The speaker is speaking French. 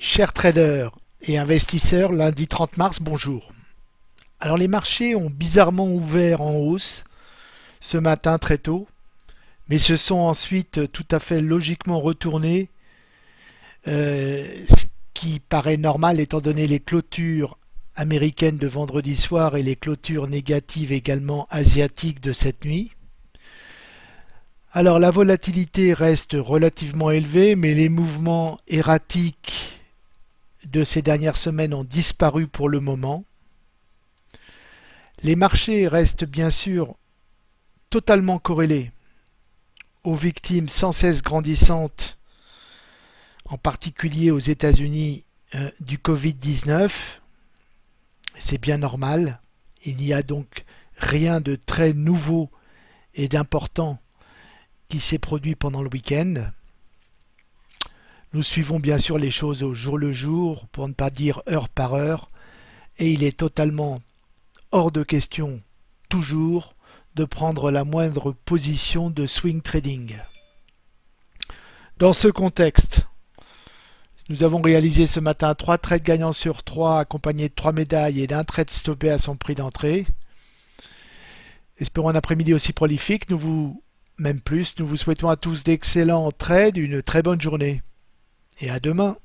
Chers traders et investisseurs, lundi 30 mars, bonjour. Alors les marchés ont bizarrement ouvert en hausse ce matin très tôt, mais se sont ensuite tout à fait logiquement retournés, euh, ce qui paraît normal étant donné les clôtures américaines de vendredi soir et les clôtures négatives également asiatiques de cette nuit. Alors la volatilité reste relativement élevée, mais les mouvements erratiques de ces dernières semaines ont disparu pour le moment. Les marchés restent bien sûr totalement corrélés aux victimes sans cesse grandissantes, en particulier aux États-Unis, euh, du Covid-19. C'est bien normal. Il n'y a donc rien de très nouveau et d'important qui s'est produit pendant le week-end. Nous suivons bien sûr les choses au jour le jour, pour ne pas dire heure par heure, et il est totalement hors de question, toujours, de prendre la moindre position de swing trading. Dans ce contexte, nous avons réalisé ce matin trois trades gagnants sur 3 accompagnés de trois médailles et d'un trade stoppé à son prix d'entrée. Espérons un après-midi aussi prolifique, nous vous, même plus, nous vous souhaitons à tous d'excellents trades, une très bonne journée et à demain.